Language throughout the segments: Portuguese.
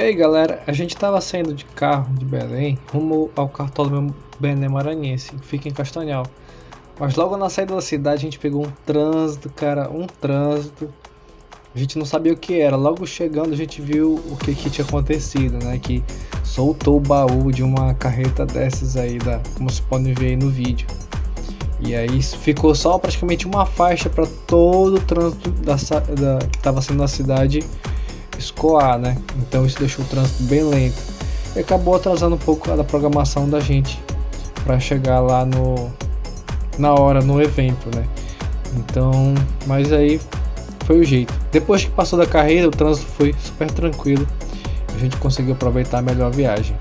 aí galera, a gente estava saindo de carro de Belém rumo ao cartódromo Bené Maranhense, que fica em Castanhal. Mas logo na saída da cidade a gente pegou um trânsito, cara, um trânsito. A gente não sabia o que era. Logo chegando a gente viu o que, que tinha acontecido, né? Que soltou o baú de uma carreta dessas aí, da, como vocês podem ver aí no vídeo. E aí ficou só praticamente uma faixa para todo o trânsito da, da, que estava sendo na cidade escoar, né? Então isso deixou o trânsito bem lento. E acabou atrasando um pouco a programação da gente para chegar lá no na hora no evento, né? Então, mas aí foi o jeito. Depois que passou da carreira, o trânsito foi super tranquilo. A gente conseguiu aproveitar melhor a viagem.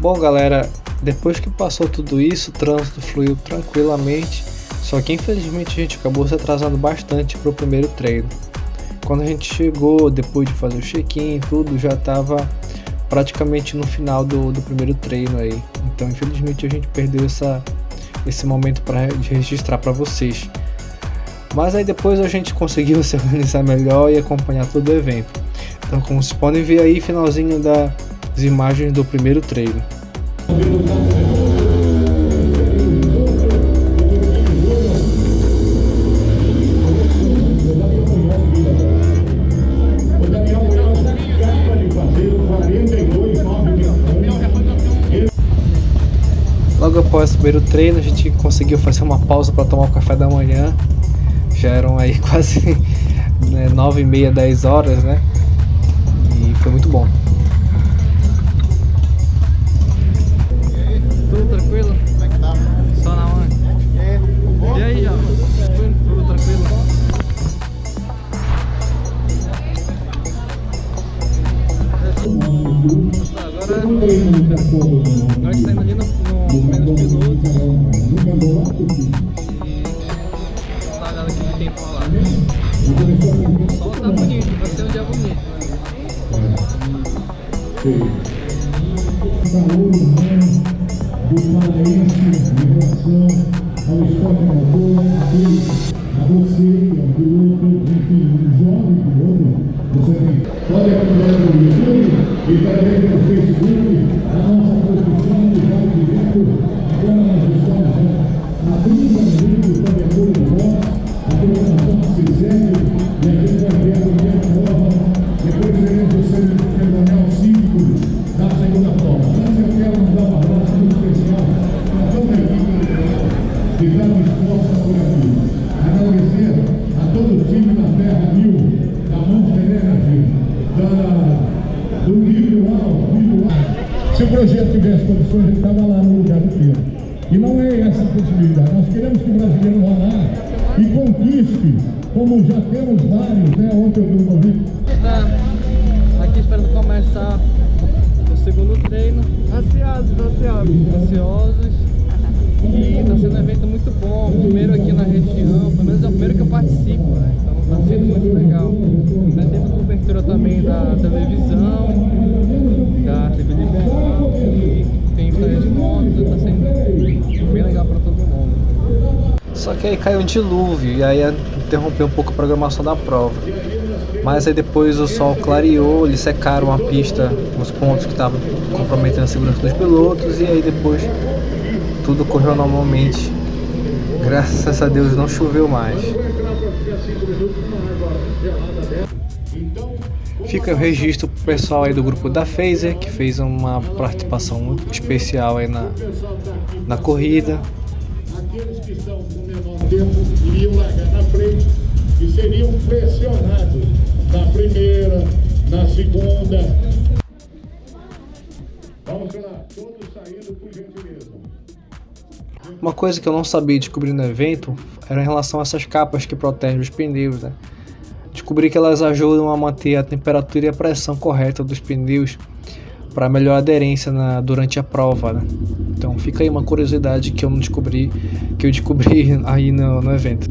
Bom galera, depois que passou tudo isso, o trânsito fluiu tranquilamente, só que infelizmente a gente acabou se atrasando bastante para o primeiro treino. Quando a gente chegou, depois de fazer o check-in e tudo, já estava praticamente no final do, do primeiro treino aí. Então infelizmente a gente perdeu essa, esse momento para registrar para vocês. Mas aí depois a gente conseguiu se organizar melhor e acompanhar todo o evento. Então como vocês podem ver aí, finalzinho da as imagens do primeiro treino. Logo após o primeiro treino, a gente conseguiu fazer uma pausa para tomar o café da manhã. Já eram aí quase né, 9 e meia, 10 horas, né? Nós saímos ali no, no menos pilotos. E tá dando aquele tempo lá. Bonito, um bonito. Condições, ele estava lá no lugar do Pedro. E não é essa a possibilidade. Nós queremos que o brasileiro vá lá e conquiste, como já temos vários, né? Ontem eu vi um convite. Tá aqui esperando começar o segundo treino. Ansiosos, ansiosos. Ansiosos. E está sendo um evento muito bom. Primeiro aqui na região, Só que aí caiu um dilúvio e aí interrompeu um pouco a programação da prova. Mas aí depois o sol clareou, eles secaram a pista, os pontos que estavam comprometendo a segurança dos pilotos e aí depois tudo correu normalmente. Graças a Deus não choveu mais. Fica o registro pro pessoal aí do grupo da Phaser, que fez uma participação muito especial aí na, na corrida. Tempo iriam largar na frente e seriam pressionados na primeira, na segunda. Vamos lá, todos saindo por gentileza. Uma coisa que eu não sabia descobrir no evento era em relação a essas capas que protegem os pneus, né? Descobri que elas ajudam a manter a temperatura e a pressão correta dos pneus para melhor aderência na, durante a prova, né? Então fica aí uma curiosidade que eu não descobri, que eu descobri aí no, no evento.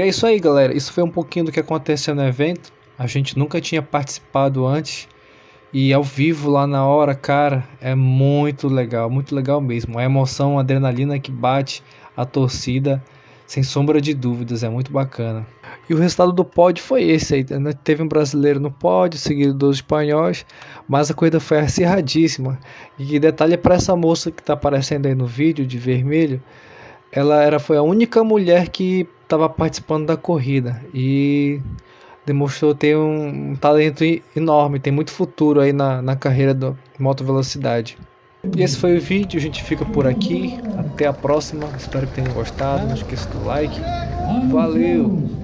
E é isso aí, galera. Isso foi um pouquinho do que aconteceu no evento. A gente nunca tinha participado antes. E ao vivo lá na hora, cara, é muito legal, muito legal mesmo. A emoção, a adrenalina que bate, a torcida, sem sombra de dúvidas, é muito bacana. E o resultado do pódio foi esse aí, né? Teve um brasileiro no pódio, seguido dos espanhóis, mas a corrida foi acirradíssima. E detalhe para essa moça que está aparecendo aí no vídeo de vermelho, ela era, foi a única mulher que estava participando da corrida e demonstrou ter um, talento enorme, tem muito futuro aí na, na carreira do moto velocidade. E esse foi o vídeo, a gente fica por aqui, até a próxima, espero que tenham gostado, não esqueça do like, valeu!